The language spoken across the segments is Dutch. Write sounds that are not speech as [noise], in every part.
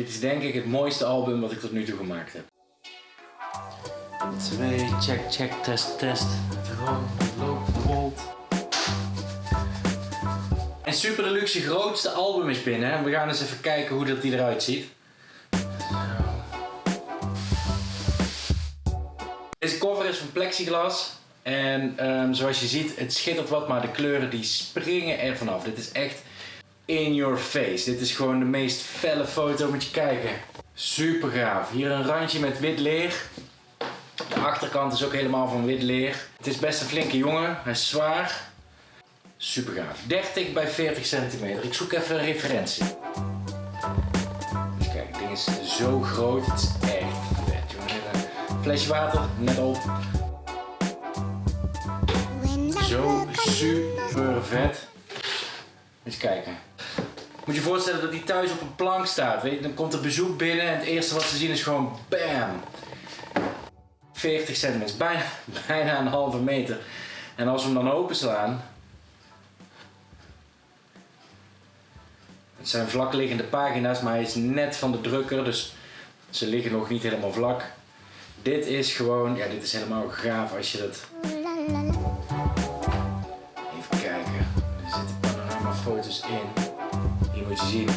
Dit is denk ik het mooiste album wat ik tot nu toe gemaakt heb. 2, check, check, test, test. Het rookt, loopt, rolt. En Super Deluxe grootste album is binnen. En we gaan eens even kijken hoe dat die eruit ziet. Deze cover is van plexiglas. En ehm, zoals je ziet, het schittert wat, maar de kleuren die springen er vanaf. Dit is echt in your face. Dit is gewoon de meest felle foto, moet je kijken. Super gaaf. Hier een randje met wit leer. De achterkant is ook helemaal van wit leer. Het is best een flinke jongen. Hij is zwaar. Super gaaf. 30 bij 40 centimeter. Ik zoek even een referentie. Kijk, het ding is zo groot. Het is echt vet. Jongen. Een flesje water, net op. Zo super vet. Eens kijken. Moet je voorstellen dat hij thuis op een plank staat. Weet je? Dan komt er bezoek binnen en het eerste wat ze zien is gewoon BAM! 40 centimeter, bijna, [laughs] bijna een halve meter. En als we hem dan openslaan. Het zijn vlakliggende pagina's, maar hij is net van de drukker, dus ze liggen nog niet helemaal vlak. Dit is gewoon, ja, dit is helemaal gaaf als je dat. Even kijken, er zitten panoramafoto's in. Hier moet je zien.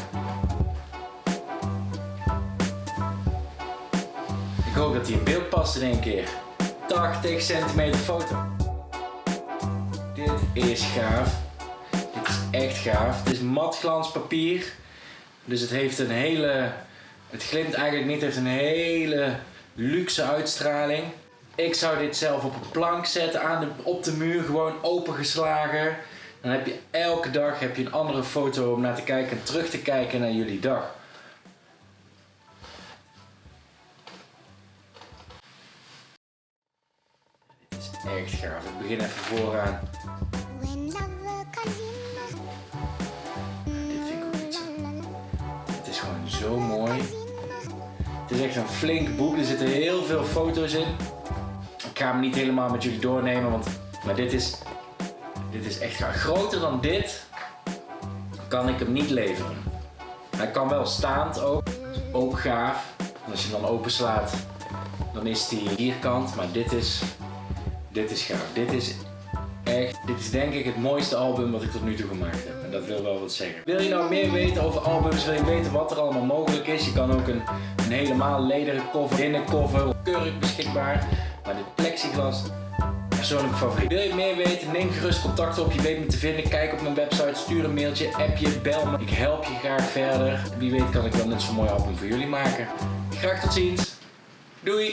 Ik hoop dat hij in beeld past in één keer. 80 centimeter foto. Dit is gaaf. Dit is echt gaaf. Het is matglanspapier. Dus het heeft een hele... Het glimt eigenlijk niet. Het heeft een hele luxe uitstraling. Ik zou dit zelf op een plank zetten, aan de, op de muur, gewoon opengeslagen. Dan heb je elke dag heb je een andere foto om naar te kijken en terug te kijken naar jullie dag. Dit is echt gaaf. Ik begin even vooraan. Dit vind ik ook. Het is gewoon zo mooi. Het is echt een flink boek. Er zitten heel veel foto's in. Ik ga hem niet helemaal met jullie doornemen, want maar dit is, dit is echt. Groter dan dit kan ik hem niet leveren. Hij kan wel staand ook. Ook gaaf. Als je hem dan openslaat, dan is die vierkant. Maar dit is, dit is gaaf. Dit is echt, dit is denk ik het mooiste album wat ik tot nu toe gemaakt heb. En dat wil wel wat zeggen. Wil je nou meer weten over albums? Wil je weten wat er allemaal mogelijk is? Je kan ook een, een helemaal lederen cover, binnencover, keurig beschikbaar. Maar dit plexiglas, persoonlijk favoriet. Wil je meer weten? Neem gerust contact op. Je weet me te vinden. Kijk op mijn website, stuur een mailtje, appje, bel me. Ik help je graag verder. Wie weet kan ik wel net zo'n mooi album voor jullie maken. Graag tot ziens. Doei!